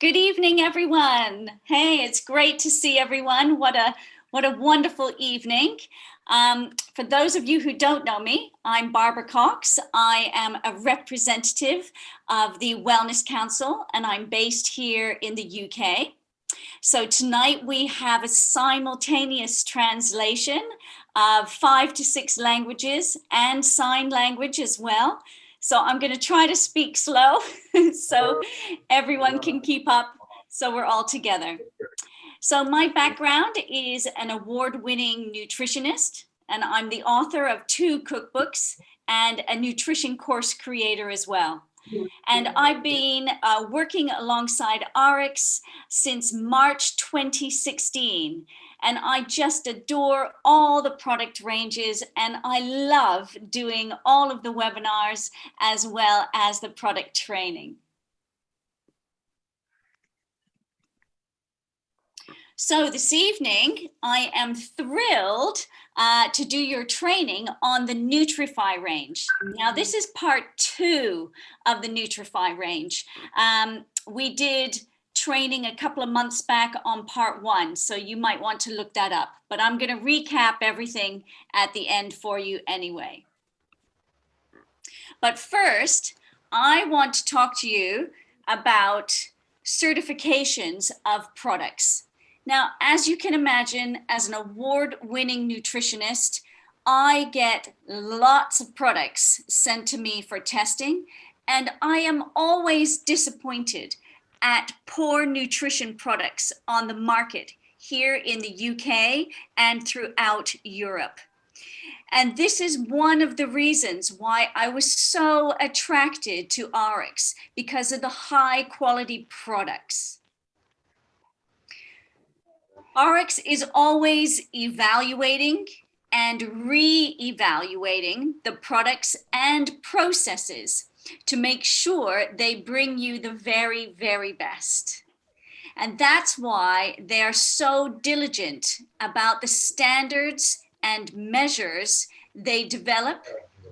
Good evening, everyone. Hey, it's great to see everyone. What a what a wonderful evening. Um, for those of you who don't know me, I'm Barbara Cox. I am a representative of the Wellness Council and I'm based here in the UK. So tonight we have a simultaneous translation of five to six languages and sign language as well. So I'm going to try to speak slow so everyone can keep up so we're all together. So my background is an award-winning nutritionist and I'm the author of two cookbooks and a nutrition course creator as well. And I've been uh, working alongside ARIIX since March 2016 and I just adore all the product ranges and I love doing all of the webinars as well as the product training. So this evening, I am thrilled uh, to do your training on the Nutrifii range. Now, this is part two of the Nutrifii range. Um, we did training a couple of months back on part one, so you might want to look that up. But I'm going to recap everything at the end for you anyway. But first, I want to talk to you about certifications of products. Now, as you can imagine, as an award-winning nutritionist, I get lots of products sent to me for testing, and I am always disappointed at poor nutrition products on the market here in the UK and throughout Europe. And this is one of the reasons why I was so attracted to ARIIX because of the high quality products. ARIIX is always evaluating and re-evaluating the products and processes to make sure they bring you the very, very best. And that's why they are so diligent about the standards and measures they develop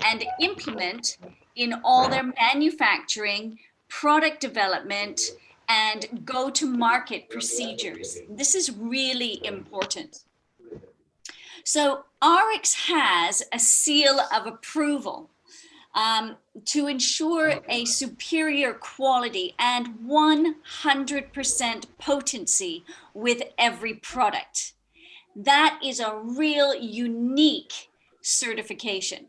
and implement in all their manufacturing, product development, and go-to-market procedures. This is really important. So ARIIX has a seal of approval um, to ensure a superior quality and 100% potency with every product. That is a real unique certification.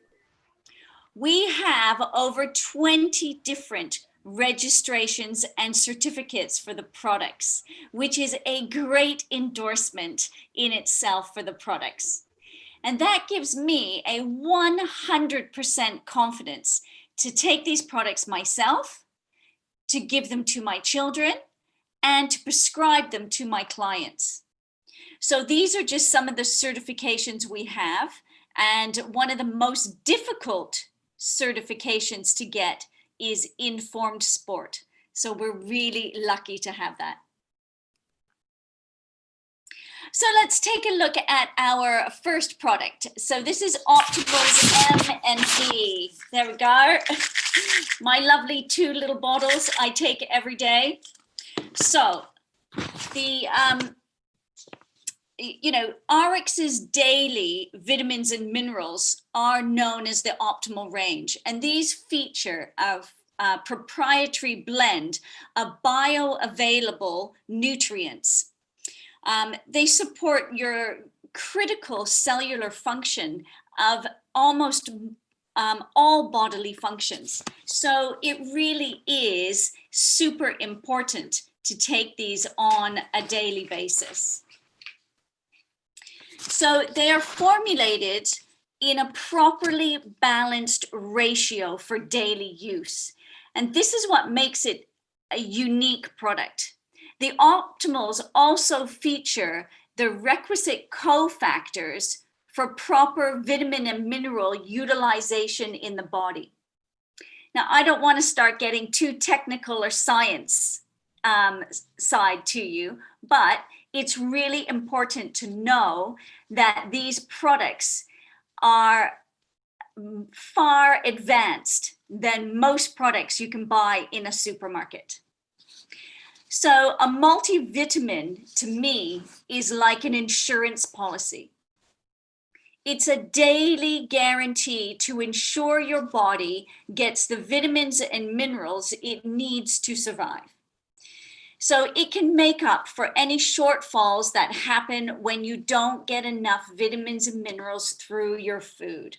We have over 20 different registrations and certificates for the products, which is a great endorsement in itself for the products. And that gives me a 100% confidence to take these products myself, to give them to my children, and to prescribe them to my clients. So these are just some of the certifications we have. And one of the most difficult certifications to get is informed sport. So we're really lucky to have that. So let's take a look at our first product. So this is Optimals M and V. There we go. My lovely two little bottles I take every day. So the, um, you know, ARIIX's daily vitamins and minerals are known as the optimal range. And these feature a uh, proprietary blend of bioavailable nutrients um, they support your critical cellular function of almost um, all bodily functions. So it really is super important to take these on a daily basis. So they are formulated in a properly balanced ratio for daily use. And this is what makes it a unique product. The optimals also feature the requisite cofactors for proper vitamin and mineral utilization in the body. Now, I don't want to start getting too technical or science um, side to you, but it's really important to know that these products are far advanced than most products you can buy in a supermarket. So a multivitamin to me is like an insurance policy. It's a daily guarantee to ensure your body gets the vitamins and minerals it needs to survive. So it can make up for any shortfalls that happen when you don't get enough vitamins and minerals through your food.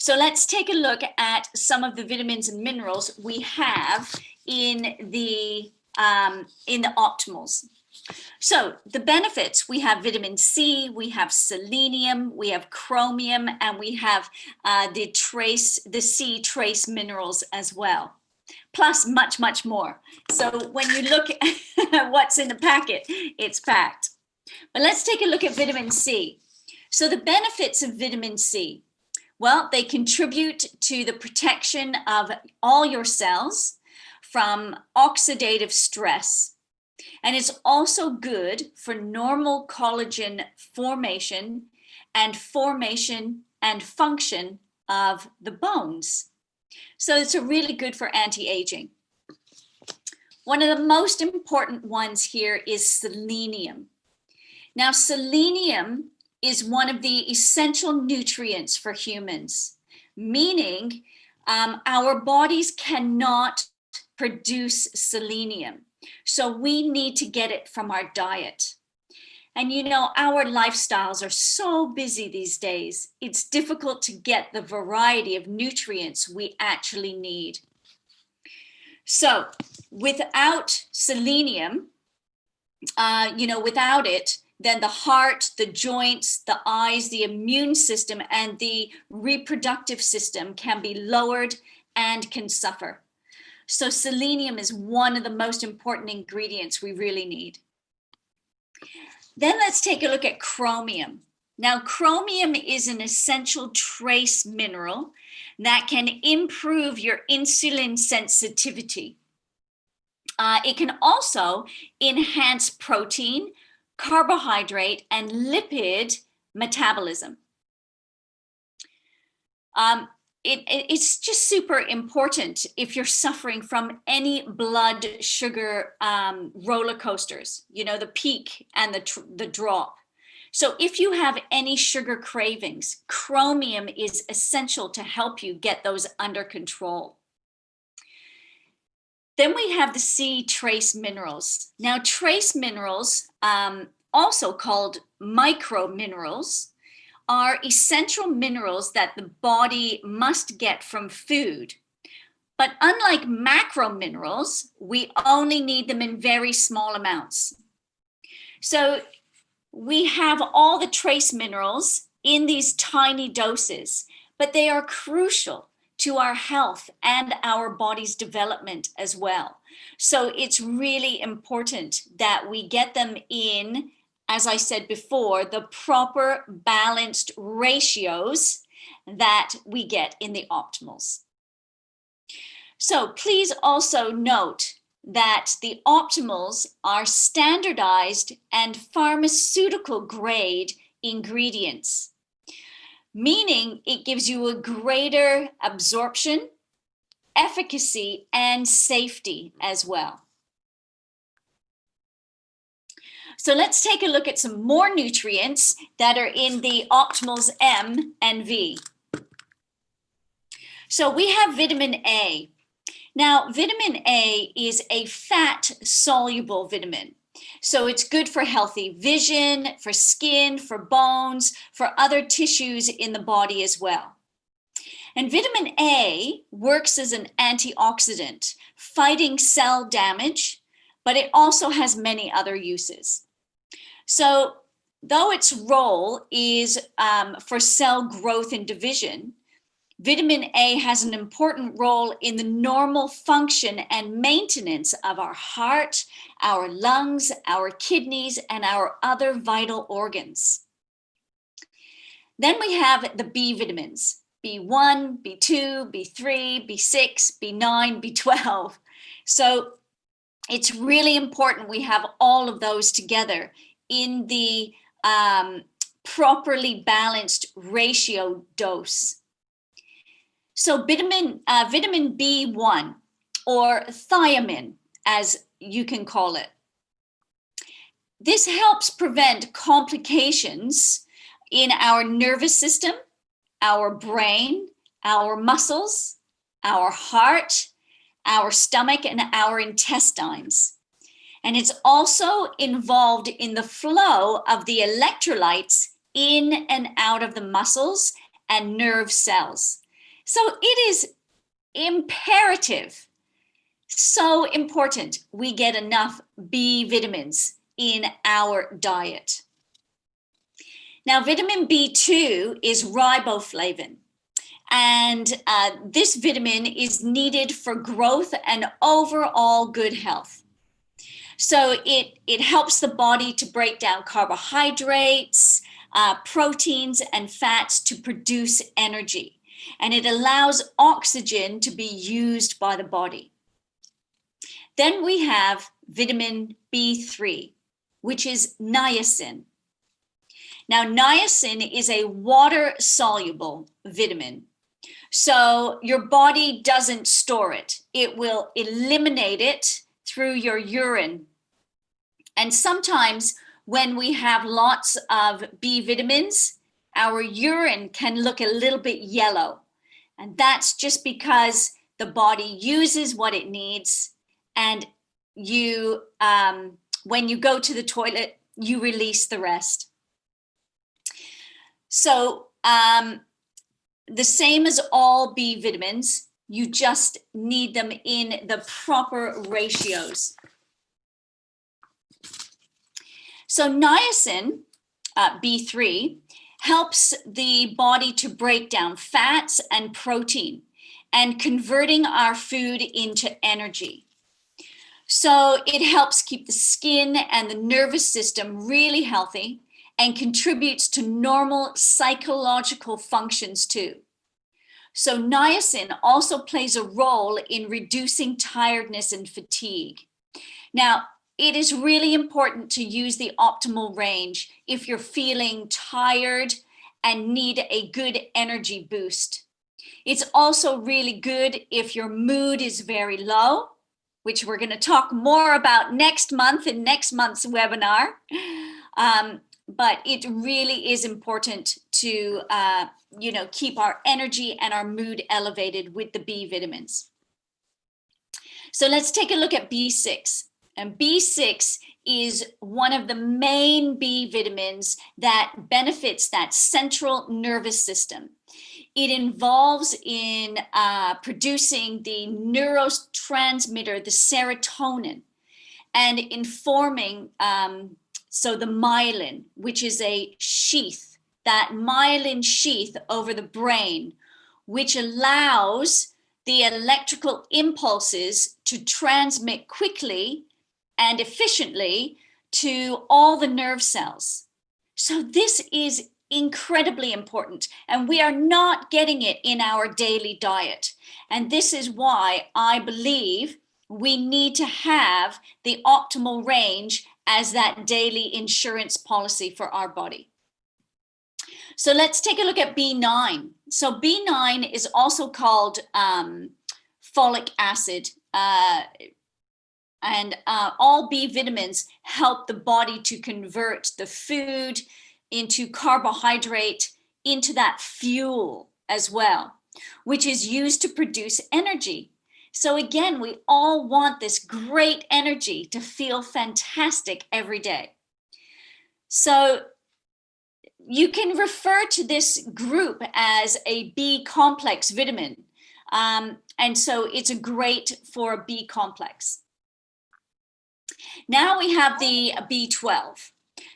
So let's take a look at some of the vitamins and minerals we have in the, um, in the optimals. So the benefits, we have vitamin C, we have selenium, we have chromium, and we have uh, the trace, the C trace minerals as well plus much, much more. So when you look at what's in the packet, it's packed. But let's take a look at vitamin C. So the benefits of vitamin C, well, they contribute to the protection of all your cells from oxidative stress. And it's also good for normal collagen formation and formation and function of the bones. So it's really good for anti-aging. One of the most important ones here is selenium. Now, selenium is one of the essential nutrients for humans, meaning um, our bodies cannot produce selenium. So we need to get it from our diet. And you know, our lifestyles are so busy these days, it's difficult to get the variety of nutrients we actually need. So without selenium, uh, you know, without it, then the heart, the joints, the eyes, the immune system, and the reproductive system can be lowered and can suffer. So selenium is one of the most important ingredients we really need. Then let's take a look at chromium. Now, chromium is an essential trace mineral that can improve your insulin sensitivity. Uh, it can also enhance protein, carbohydrate, and lipid metabolism. Um, it, it's just super important if you're suffering from any blood sugar um, roller coasters, you know, the peak and the, the drop. So if you have any sugar cravings, chromium is essential to help you get those under control. Then we have the C trace minerals. Now trace minerals, um, also called micro minerals, are essential minerals that the body must get from food. But unlike macro minerals, we only need them in very small amounts. So we have all the trace minerals in these tiny doses, but they are crucial to our health and our body's development as well. So it's really important that we get them in as I said before, the proper balanced ratios that we get in the optimals. So please also note that the optimals are standardized and pharmaceutical grade ingredients, meaning it gives you a greater absorption, efficacy, and safety as well. So let's take a look at some more nutrients that are in the optimals M and V. So we have vitamin A. Now, vitamin A is a fat soluble vitamin. So it's good for healthy vision, for skin, for bones, for other tissues in the body as well. And vitamin A works as an antioxidant, fighting cell damage, but it also has many other uses. So though its role is um, for cell growth and division, vitamin A has an important role in the normal function and maintenance of our heart, our lungs, our kidneys, and our other vital organs. Then we have the B vitamins, B1, B2, B3, B6, B9, B12. So it's really important we have all of those together in the um, properly balanced ratio dose. So vitamin, uh, vitamin B1 or thiamine, as you can call it. This helps prevent complications in our nervous system, our brain, our muscles, our heart, our stomach, and our intestines. And it's also involved in the flow of the electrolytes in and out of the muscles and nerve cells. So it is imperative, so important we get enough B vitamins in our diet. Now, vitamin B2 is riboflavin. And uh, this vitamin is needed for growth and overall good health. So it, it helps the body to break down carbohydrates, uh, proteins, and fats to produce energy. And it allows oxygen to be used by the body. Then we have vitamin B3, which is niacin. Now, niacin is a water soluble vitamin. So your body doesn't store it. It will eliminate it through your urine. And sometimes when we have lots of B vitamins, our urine can look a little bit yellow. And that's just because the body uses what it needs and you, um, when you go to the toilet, you release the rest. So um, the same as all B vitamins, you just need them in the proper ratios. So niacin, uh, B3, helps the body to break down fats and protein and converting our food into energy. So it helps keep the skin and the nervous system really healthy and contributes to normal psychological functions too. So niacin also plays a role in reducing tiredness and fatigue. Now, it is really important to use the optimal range if you're feeling tired and need a good energy boost. It's also really good if your mood is very low, which we're going to talk more about next month in next month's webinar. Um, but it really is important to, uh, you know, keep our energy and our mood elevated with the B vitamins. So let's take a look at B6. And B6 is one of the main B vitamins that benefits that central nervous system. It involves in uh, producing the neurotransmitter, the serotonin, and informing um, so the myelin, which is a sheath, that myelin sheath over the brain, which allows the electrical impulses to transmit quickly and efficiently to all the nerve cells. So this is incredibly important and we are not getting it in our daily diet. And this is why I believe we need to have the optimal range as that daily insurance policy for our body. So let's take a look at B9. So B9 is also called um, folic acid. Uh, and uh, all B vitamins help the body to convert the food into carbohydrate into that fuel as well, which is used to produce energy. So again, we all want this great energy to feel fantastic every day. So you can refer to this group as a B complex vitamin. Um, and so it's a great for a B complex. Now we have the B12.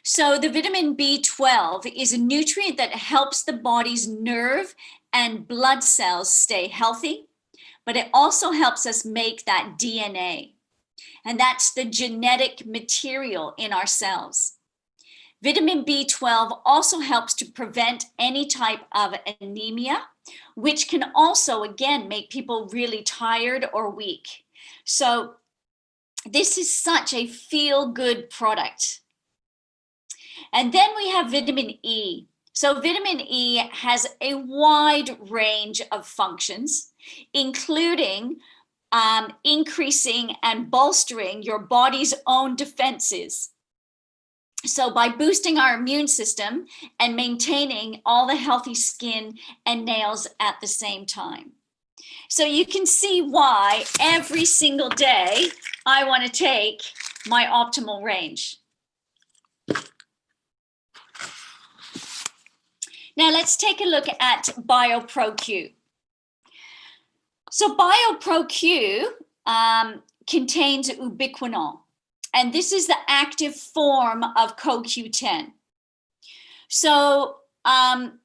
So the vitamin B12 is a nutrient that helps the body's nerve and blood cells stay healthy but it also helps us make that DNA. And that's the genetic material in our cells. Vitamin B12 also helps to prevent any type of anemia, which can also, again, make people really tired or weak. So this is such a feel-good product. And then we have vitamin E. So vitamin E has a wide range of functions including um, increasing and bolstering your body's own defenses. So by boosting our immune system and maintaining all the healthy skin and nails at the same time. So you can see why every single day I want to take my optimal range. Now let's take a look at BioPro-Q. So BioPro-Q um, contains ubiquinol, and this is the active form of CoQ10. So um,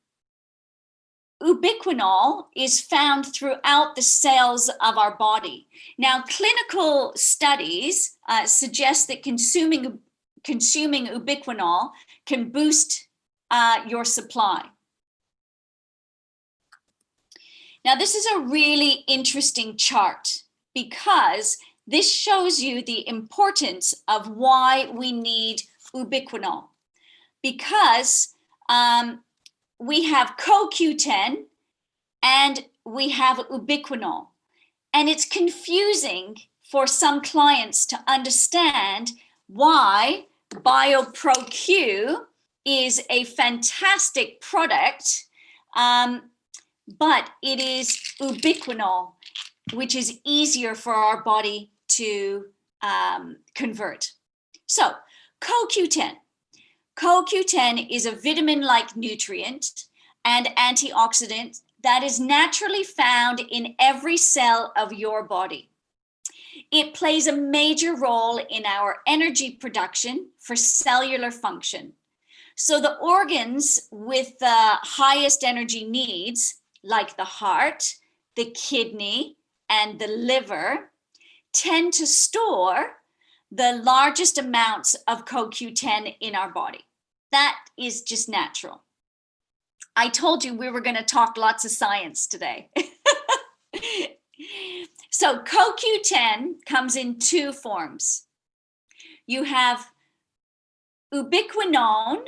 ubiquinol is found throughout the cells of our body. Now, clinical studies uh, suggest that consuming, consuming ubiquinol can boost uh, your supply. Now, this is a really interesting chart because this shows you the importance of why we need ubiquinol. Because um, we have CoQ10 and we have ubiquinol. And it's confusing for some clients to understand why BioPro-Q is a fantastic product, um, but it is ubiquinol, which is easier for our body to um, convert. So CoQ10. CoQ10 is a vitamin-like nutrient and antioxidant that is naturally found in every cell of your body. It plays a major role in our energy production for cellular function. So the organs with the highest energy needs, like the heart, the kidney, and the liver, tend to store the largest amounts of CoQ10 in our body. That is just natural. I told you we were going to talk lots of science today. so CoQ10 comes in two forms. You have ubiquinone,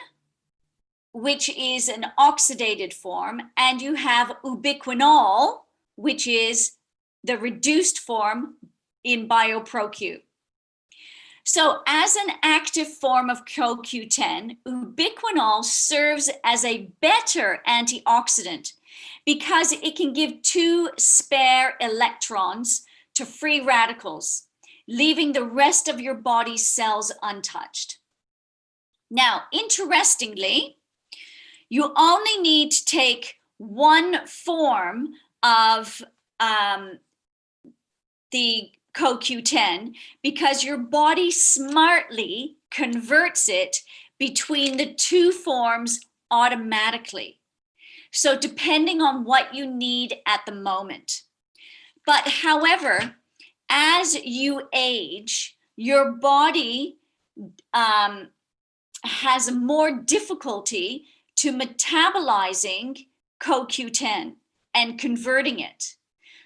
which is an oxidated form, and you have ubiquinol, which is the reduced form in BioPro-Q. So as an active form of CoQ10, ubiquinol serves as a better antioxidant because it can give two spare electrons to free radicals, leaving the rest of your body's cells untouched. Now, interestingly, you only need to take one form of um, the CoQ10 because your body smartly converts it between the two forms automatically. So depending on what you need at the moment. But however, as you age, your body um, has more difficulty to metabolizing CoQ10 and converting it.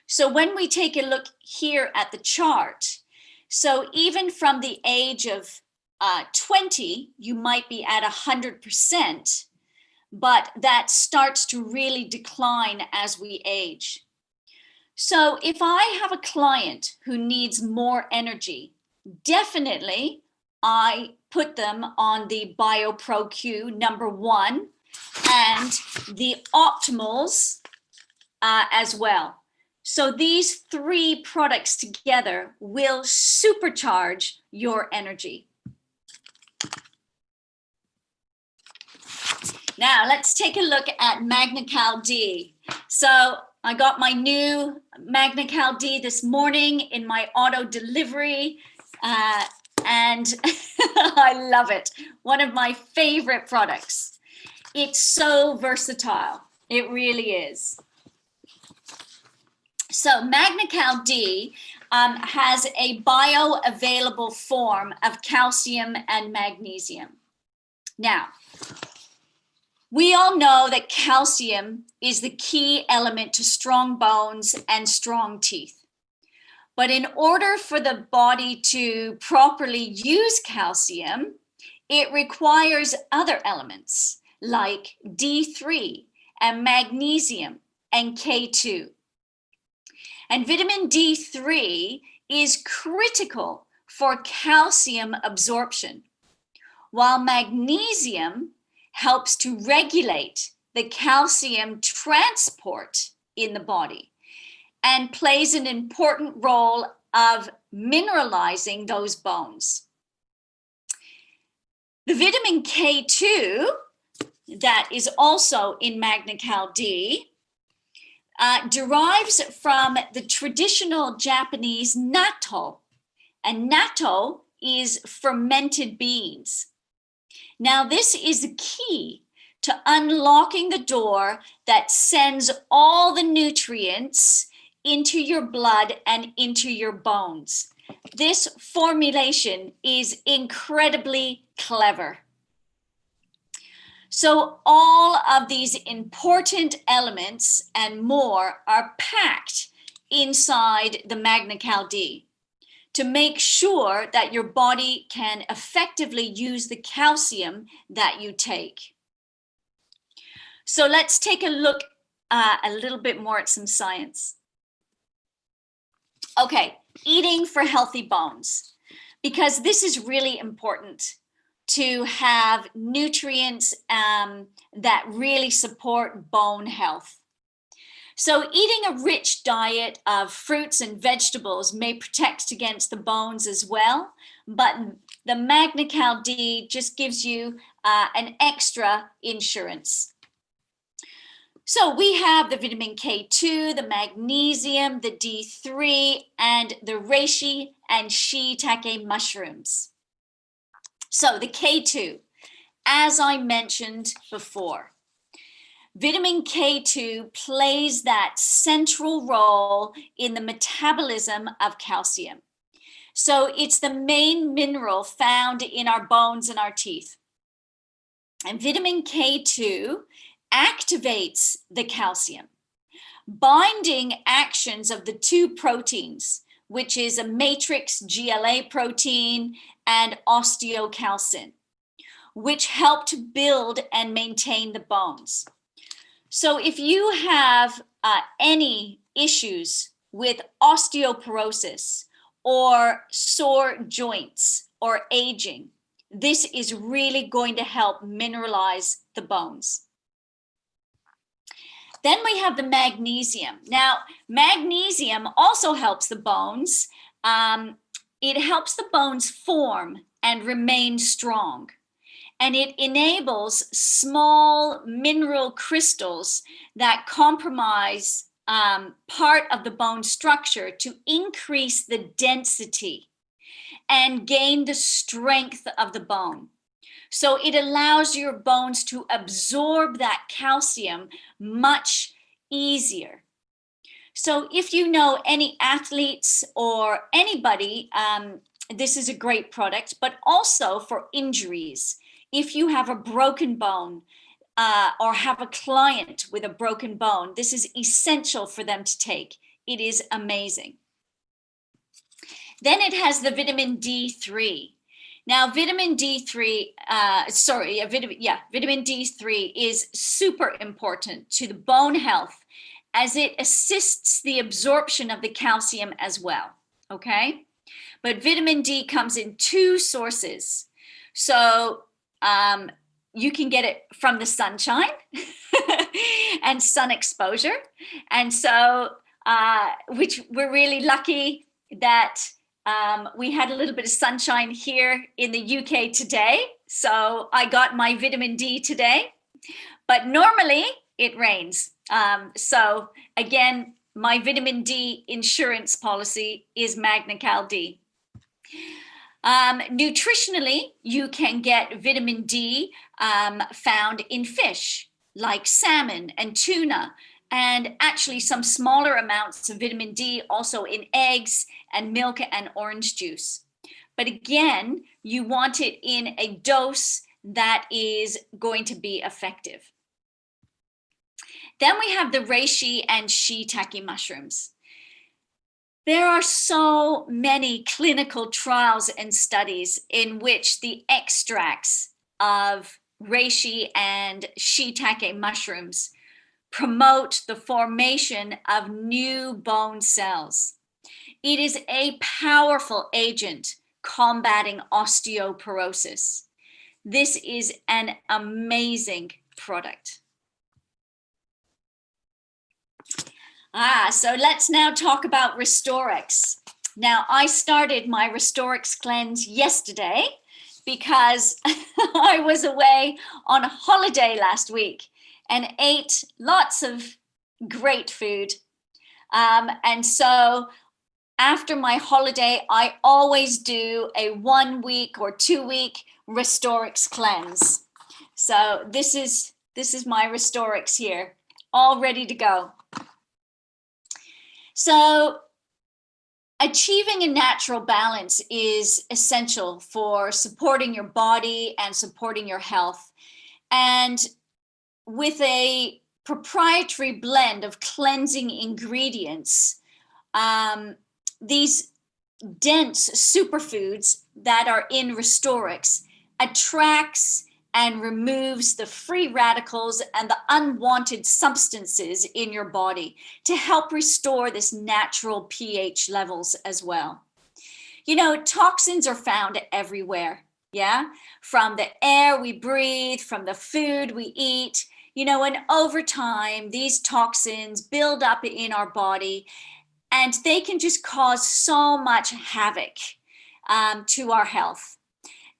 So when we take a look here at the chart, so even from the age of uh, 20, you might be at 100%, but that starts to really decline as we age. So if I have a client who needs more energy, definitely I put them on the BioPro-Q number one and the optimals uh, as well. So these three products together will supercharge your energy. Now let's take a look at MagnaCal D. So I got my new MagnaCal D this morning in my auto delivery uh, and I love it. One of my favorite products. It's so versatile. It really is. So MagnaCal D um, has a bioavailable form of calcium and magnesium. Now, we all know that calcium is the key element to strong bones and strong teeth. But in order for the body to properly use calcium, it requires other elements like D3 and magnesium and K2. And vitamin D3 is critical for calcium absorption, while magnesium helps to regulate the calcium transport in the body and plays an important role of mineralizing those bones. The vitamin K2 that is also in Magna-Cal D uh, derives from the traditional Japanese natto. And natto is fermented beans. Now, this is the key to unlocking the door that sends all the nutrients into your blood and into your bones. This formulation is incredibly clever. So all of these important elements and more are packed inside the Magna-Cal D to make sure that your body can effectively use the calcium that you take. So let's take a look uh, a little bit more at some science. Okay, eating for healthy bones, because this is really important to have nutrients um, that really support bone health. So eating a rich diet of fruits and vegetables may protect against the bones as well, but the Magna-Cal D just gives you uh, an extra insurance. So we have the vitamin K2, the magnesium, the D3, and the reishi and shiitake mushrooms. So the K2, as I mentioned before, vitamin K2 plays that central role in the metabolism of calcium. So it's the main mineral found in our bones and our teeth. And vitamin K2 activates the calcium. Binding actions of the two proteins, which is a matrix GLA protein and osteocalcin, which help to build and maintain the bones. So if you have uh, any issues with osteoporosis or sore joints or aging, this is really going to help mineralize the bones. Then we have the magnesium. Now, magnesium also helps the bones. Um, it helps the bones form and remain strong. And it enables small mineral crystals that compromise um, part of the bone structure to increase the density and gain the strength of the bone. So it allows your bones to absorb that calcium much easier. So if you know any athletes or anybody, um, this is a great product, but also for injuries. If you have a broken bone uh, or have a client with a broken bone, this is essential for them to take. It is amazing. Then it has the vitamin D3. Now, vitamin D3, uh, sorry, vitamin, yeah, vitamin D3 is super important to the bone health as it assists the absorption of the calcium as well, okay? But vitamin D comes in two sources. So um, you can get it from the sunshine and sun exposure. And so, uh, which we're really lucky that um, we had a little bit of sunshine here in the UK today, so I got my vitamin D today, but normally it rains. Um, so again, my vitamin D insurance policy is Magna-Cal D. Um, nutritionally, you can get vitamin D um, found in fish like salmon and tuna, and actually some smaller amounts of vitamin D also in eggs and milk and orange juice. But again, you want it in a dose that is going to be effective. Then we have the reishi and shiitake mushrooms. There are so many clinical trials and studies in which the extracts of reishi and shiitake mushrooms promote the formation of new bone cells. It is a powerful agent combating osteoporosis. This is an amazing product. Ah, so let's now talk about Restorix. Now, I started my Restorix cleanse yesterday because I was away on holiday last week and ate lots of great food. Um, and so after my holiday, I always do a one week or two week Restorix cleanse. So this is, this is my Restorix here, all ready to go. So achieving a natural balance is essential for supporting your body and supporting your health. And with a proprietary blend of cleansing ingredients, um, these dense superfoods that are in Restorix attracts and removes the free radicals and the unwanted substances in your body to help restore this natural pH levels as well. You know, toxins are found everywhere, yeah? From the air we breathe, from the food we eat, you know, and over time, these toxins build up in our body and they can just cause so much havoc um, to our health.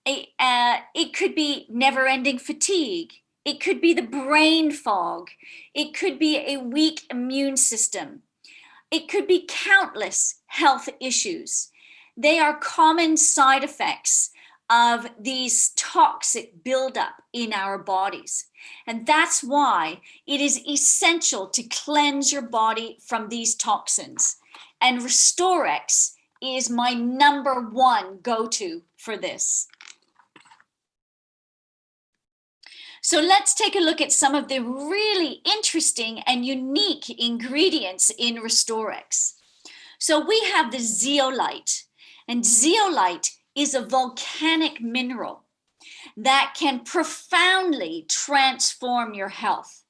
It, uh, it could be never ending fatigue. It could be the brain fog. It could be a weak immune system. It could be countless health issues. They are common side effects of these toxic buildup in our bodies. And that's why it is essential to cleanse your body from these toxins. And Restorix is my number one go-to for this. So let's take a look at some of the really interesting and unique ingredients in Restorix. So we have the zeolite, and zeolite is a volcanic mineral that can profoundly transform your health.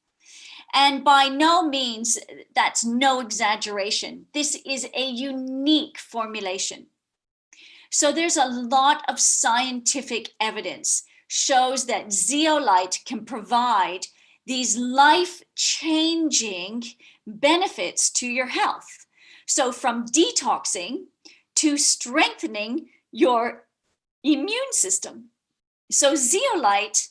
And by no means, that's no exaggeration. This is a unique formulation. So there's a lot of scientific evidence shows that zeolite can provide these life-changing benefits to your health. So from detoxing to strengthening your immune system. So zeolite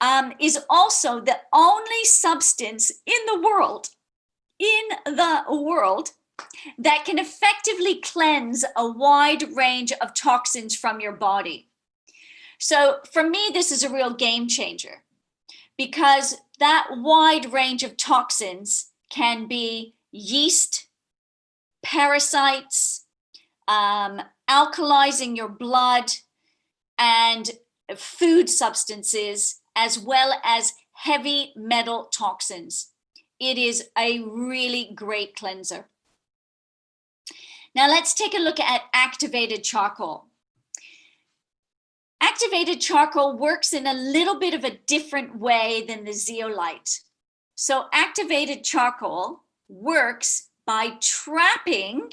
um, is also the only substance in the world, in the world, that can effectively cleanse a wide range of toxins from your body. So for me, this is a real game changer because that wide range of toxins can be yeast, parasites, um, alkalizing your blood, and food substances as well as heavy metal toxins. It is a really great cleanser. Now let's take a look at activated charcoal. Activated charcoal works in a little bit of a different way than the zeolite. So activated charcoal works by trapping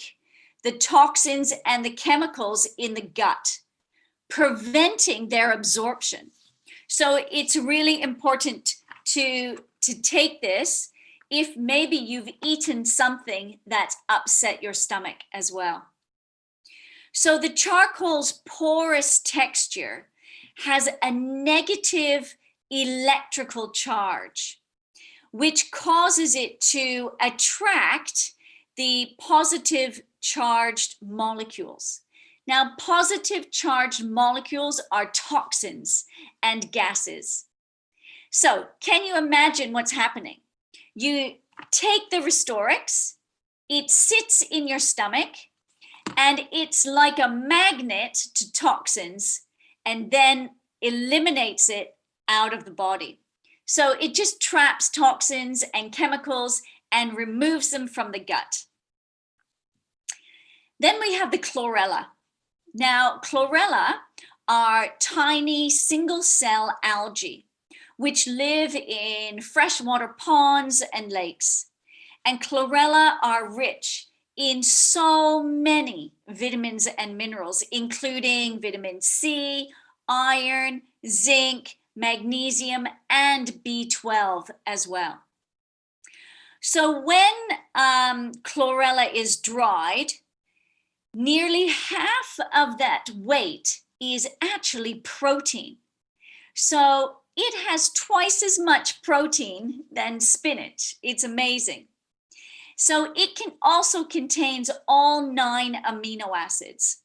the toxins and the chemicals in the gut, preventing their absorption. So it's really important to, to take this if maybe you've eaten something that's upset your stomach as well. So the charcoal's porous texture has a negative electrical charge, which causes it to attract the positive charged molecules. Now, positive charged molecules are toxins and gases. So can you imagine what's happening? You take the Restorix, it sits in your stomach, and it's like a magnet to toxins and then eliminates it out of the body. So it just traps toxins and chemicals and removes them from the gut. Then we have the chlorella. Now, chlorella are tiny single cell algae, which live in freshwater ponds and lakes. And chlorella are rich in so many vitamins and minerals, including vitamin C, iron, zinc, magnesium, and B12 as well. So when um, chlorella is dried, nearly half of that weight is actually protein. So it has twice as much protein than spinach. It's amazing. So it can also contains all nine amino acids.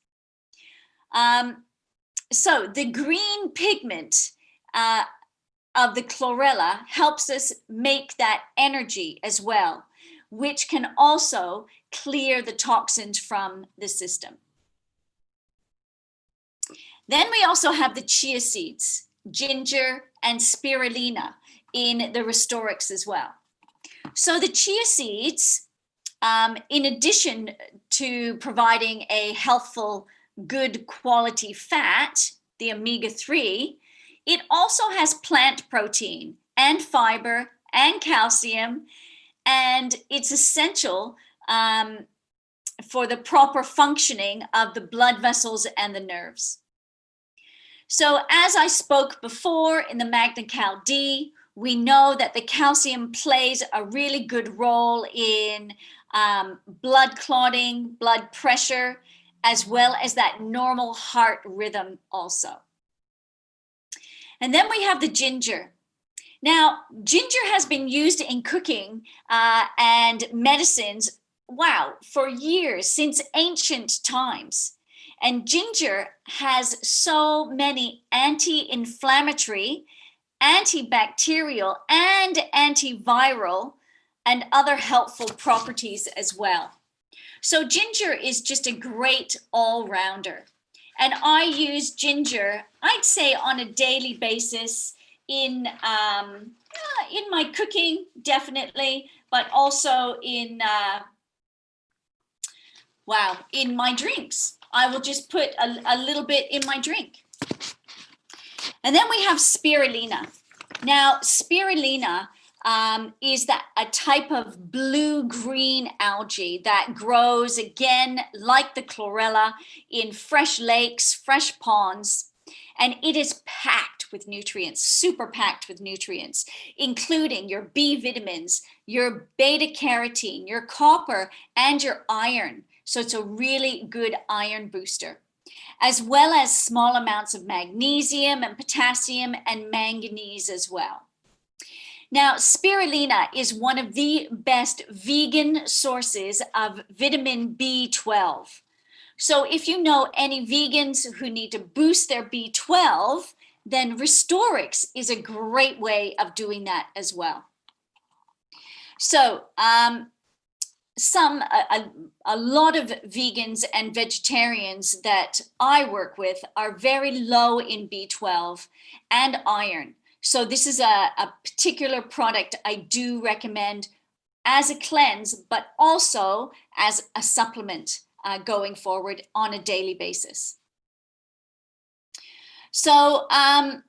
Um, so the green pigment uh, of the chlorella helps us make that energy as well, which can also clear the toxins from the system. Then we also have the chia seeds, ginger and spirulina in the Restorix as well. So the chia seeds, um, in addition to providing a healthful, good quality fat, the omega-3, it also has plant protein and fiber and calcium, and it's essential um, for the proper functioning of the blood vessels and the nerves. So as I spoke before in the Magna Cal D, we know that the calcium plays a really good role in um, blood clotting, blood pressure, as well as that normal heart rhythm also. And then we have the ginger. Now, ginger has been used in cooking uh, and medicines, wow, for years, since ancient times. And ginger has so many anti-inflammatory, antibacterial, and antiviral and other helpful properties as well. So ginger is just a great all-rounder. And I use ginger, I'd say on a daily basis in, um, in my cooking, definitely, but also in, uh, wow, in my drinks. I will just put a, a little bit in my drink. And then we have spirulina. Now, spirulina um, is that a type of blue-green algae that grows again like the chlorella in fresh lakes, fresh ponds, and it is packed with nutrients, super packed with nutrients, including your B vitamins, your beta carotene, your copper, and your iron. So it's a really good iron booster, as well as small amounts of magnesium and potassium and manganese as well. Now, spirulina is one of the best vegan sources of vitamin B12. So if you know any vegans who need to boost their B12, then Restorix is a great way of doing that as well. So um, some, a, a, lot of vegans and vegetarians that I work with are very low in B12 and iron. So this is a, a particular product I do recommend as a cleanse, but also as a supplement uh, going forward on a daily basis. So um,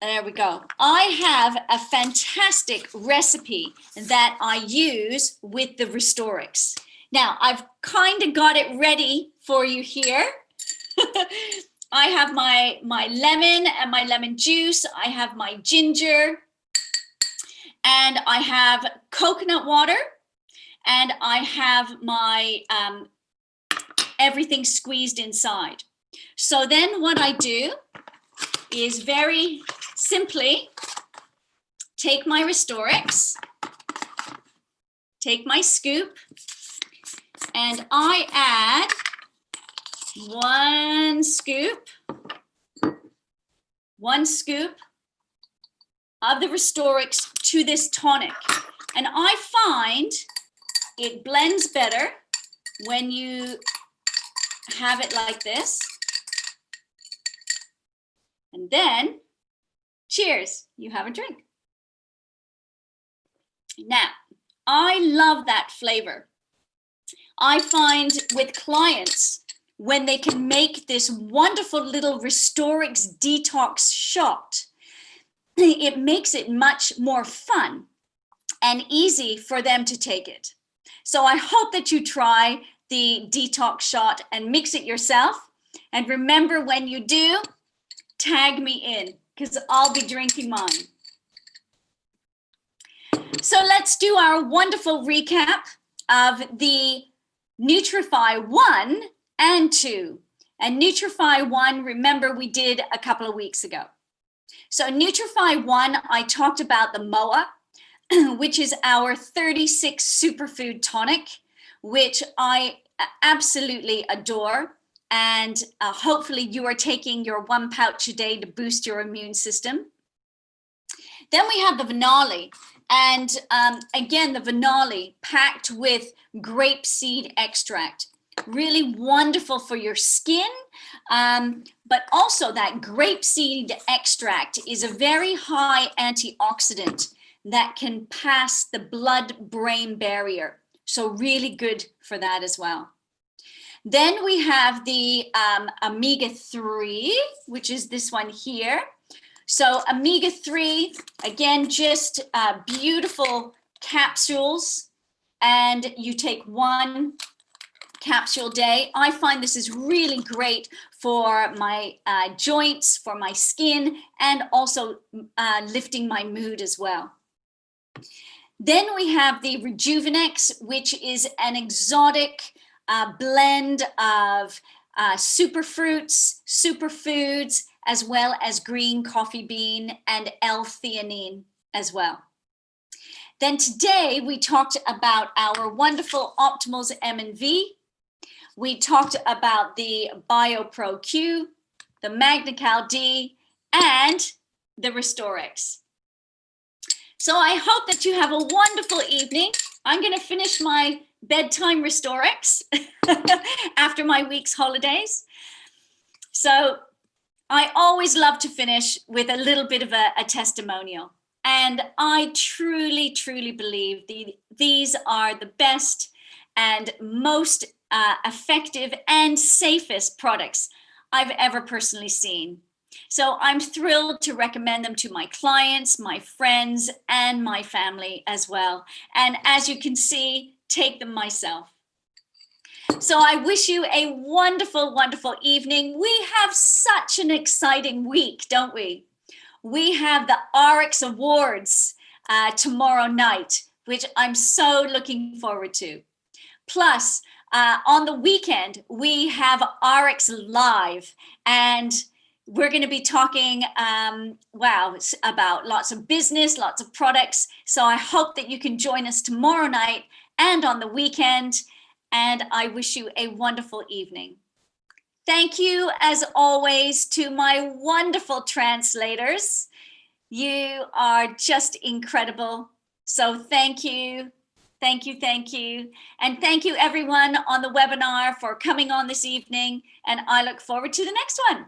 there we go. I have a fantastic recipe that I use with the Restorix. Now I've kind of got it ready for you here. I have my, my lemon and my lemon juice. I have my ginger and I have coconut water and I have my um, everything squeezed inside. So then what I do is very simply take my Restorix, take my scoop, and I add one scoop, one scoop of the Restorix to this tonic. And I find it blends better when you have it like this. And then, cheers, you have a drink. Now, I love that flavor. I find with clients, when they can make this wonderful little Restorix detox shot, it makes it much more fun and easy for them to take it. So I hope that you try the detox shot and mix it yourself. And remember when you do, tag me in because I'll be drinking mine. So let's do our wonderful recap of the Nutrifii 1 and 2. And Nutrifii 1, remember we did a couple of weeks ago. So Nutrifii 1, I talked about the MOA, which is our 36 superfood tonic, which I absolutely adore. And uh, hopefully you are taking your one pouch a day to boost your immune system. Then we have the Venalli. And um, again, the Venalli packed with grape seed extract. Really wonderful for your skin, um, but also that grape seed extract is a very high antioxidant that can pass the blood-brain barrier. So really good for that as well. Then we have the um, omega-3, which is this one here. So omega-3, again, just uh, beautiful capsules and you take one capsule day. I find this is really great for my uh, joints, for my skin, and also uh, lifting my mood as well. Then we have the Rejuvenex, which is an exotic uh, blend of uh, superfruits, superfoods, as well as green coffee bean and L-theanine as well. Then today we talked about our wonderful Optimals M and V. We talked about the BioPro Q, the MagnaCal D, and the Restorix. So I hope that you have a wonderful evening. I'm going to finish my bedtime Restorix after my week's holidays. So I always love to finish with a little bit of a, a testimonial. And I truly, truly believe the, these are the best and most uh, effective and safest products I've ever personally seen. So I'm thrilled to recommend them to my clients, my friends, and my family as well. And as you can see, take them myself. So I wish you a wonderful, wonderful evening. We have such an exciting week, don't we? We have the ARIIX Awards uh, tomorrow night, which I'm so looking forward to. Plus, uh, on the weekend, we have ARIIX Live and we're going to be talking, um, wow, about lots of business, lots of products. So I hope that you can join us tomorrow night and on the weekend and I wish you a wonderful evening. Thank you, as always, to my wonderful translators. You are just incredible. So thank you, thank you, thank you. And thank you everyone on the webinar for coming on this evening. And I look forward to the next one.